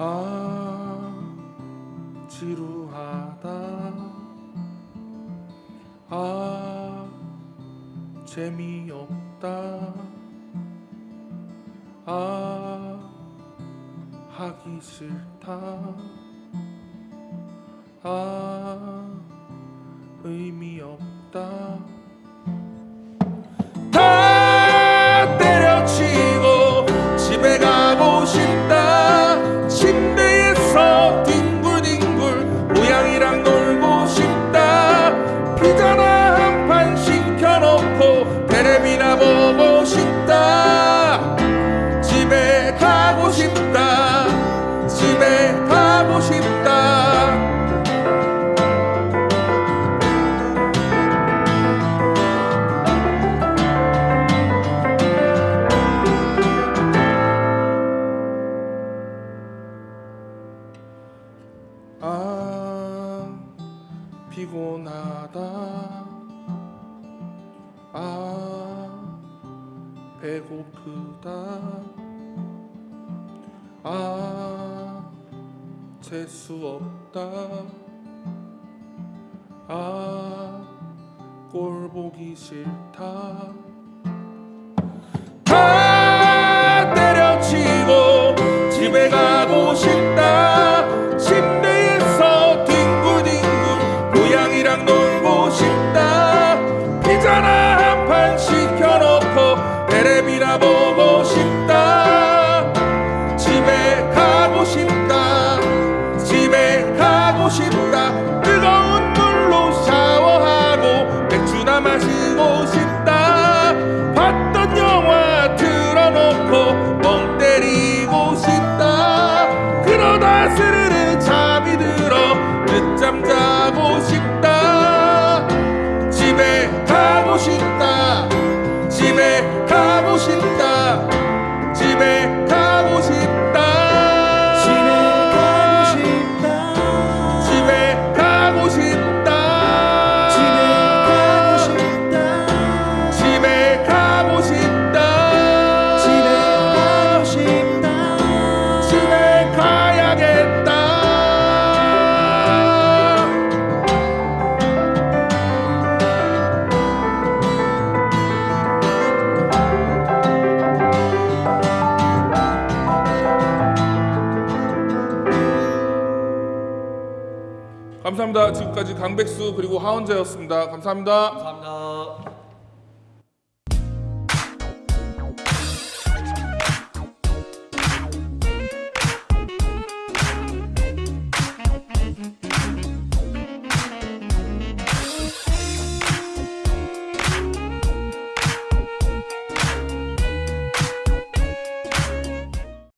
아 지루하다. 아 재미없다. 아 하기 싫다. 아 의미 없다 피자나 한 판 시켜놓고 테레비나 보고 싶다. 집에 가고 싶다. 집에 가고 싶다. 아 피곤하다. 아 배고프다. 아 재수 없다. 아 꼴 보기 싫다 뜨거운 물로 샤워하고 맥주나 마시고 싶다. 봤던 영화 틀어놓고 멍 때리고 싶다. 그러다 스르르 잠이 들어 늦잠 자고 싶다. 집에 가고 싶다 감사합니다. 지금까지 강백수 그리고 하원재였습니다. 감사합니다. 감사합니다